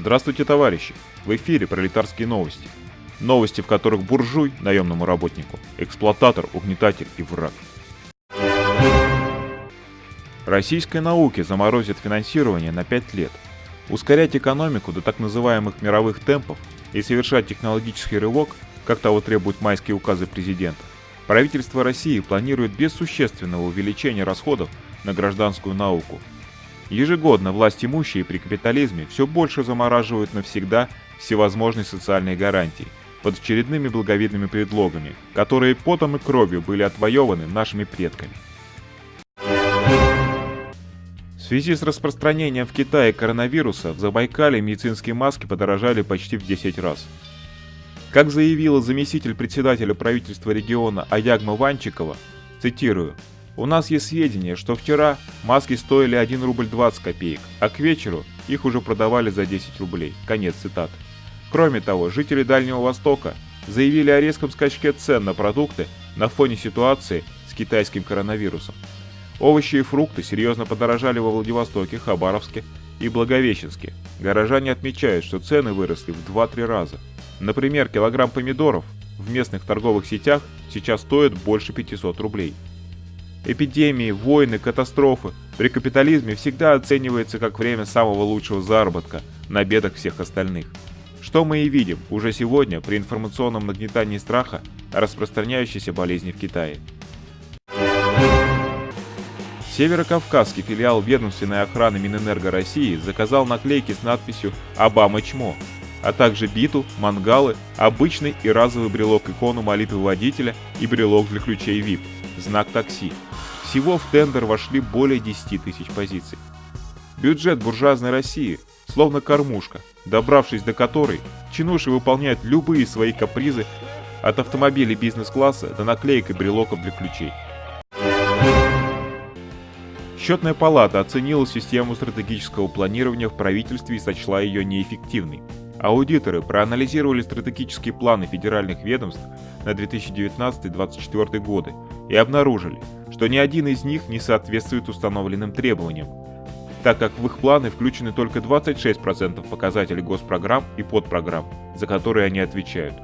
Здравствуйте, товарищи! В эфире пролетарские новости. Новости, в которых буржуй наемному работнику, эксплуататор, угнетатель и враг. Российской науке заморозят финансирование на 5 лет. Ускорять экономику до так называемых мировых темпов и совершать технологический рывок, как того требуют майские указы президента, правительство России планирует без существенного увеличения расходов на гражданскую науку – Ежегодно власть имущие при капитализме все больше замораживают навсегда всевозможные социальные гарантии под очередными благовидными предлогами, которые потом и кровью были отвоеваны нашими предками. В связи с распространением в Китае коронавируса в Забайкале медицинские маски подорожали почти в 10 раз. Как заявила заместитель председателя правительства региона Аягма Ванчикова, цитирую, у нас есть сведения, что вчера маски стоили 1 рубль 20 копеек, а к вечеру их уже продавали за 10 рублей. Конец цитаты. Кроме того, жители Дальнего Востока заявили о резком скачке цен на продукты на фоне ситуации с китайским коронавирусом. Овощи и фрукты серьезно подорожали во Владивостоке, Хабаровске и Благовещенске. Горожане отмечают, что цены выросли в 2-3 раза. Например, килограмм помидоров в местных торговых сетях сейчас стоит больше 500 рублей. Эпидемии, войны, катастрофы при капитализме всегда оценивается как время самого лучшего заработка на бедах всех остальных. Что мы и видим уже сегодня при информационном нагнетании страха распространяющейся болезни в Китае. Северокавказский филиал ведомственной охраны Минэнерго России заказал наклейки с надписью «Обама чмо», а также биту, мангалы, обычный и разовый брелок-икону молитвы водителя и брелок для ключей VIP, знак такси, всего в тендер вошли более 10 тысяч позиций. Бюджет буржуазной России словно кормушка, добравшись до которой, чинуши выполняют любые свои капризы от автомобилей бизнес-класса до наклеек и брелоков для ключей. Счетная палата оценила систему стратегического планирования в правительстве и сочла ее неэффективной. Аудиторы проанализировали стратегические планы федеральных ведомств на 2019-2024 годы и обнаружили, что ни один из них не соответствует установленным требованиям, так как в их планы включены только 26% показателей госпрограмм и подпрограмм, за которые они отвечают.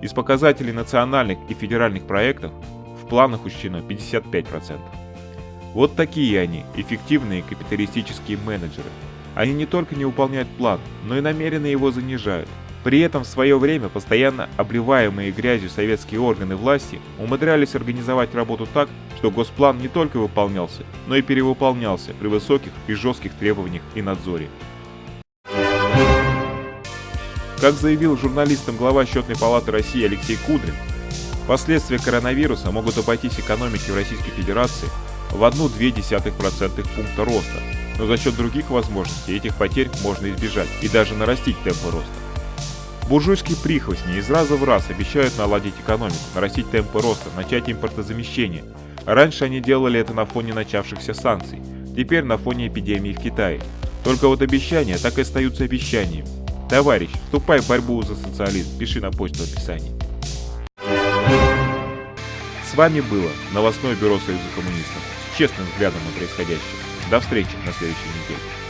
Из показателей национальных и федеральных проектов в планах учтено 55%. Вот такие они, эффективные капиталистические менеджеры. Они не только не выполняют план, но и намеренно его занижают, при этом в свое время постоянно обливаемые грязью советские органы власти умудрялись организовать работу так, что госплан не только выполнялся, но и перевыполнялся при высоких и жестких требованиях и надзоре. Как заявил журналистам глава Счетной палаты России Алексей Кудрин, последствия коронавируса могут обойтись экономике в Российской Федерации в 1,2% пункта роста, но за счет других возможностей этих потерь можно избежать и даже нарастить темпы роста. Буржуйские прихвостни из раза в раз обещают наладить экономику, нарастить темпы роста, начать импортозамещение. Раньше они делали это на фоне начавшихся санкций, теперь на фоне эпидемии в Китае. Только вот обещания так и остаются обещаниями. Товарищ, вступай в борьбу за социализм, пиши на почту в описании. С вами было новостное бюро Союза коммунистов с честным взглядом на происходящее. До встречи на следующей неделе.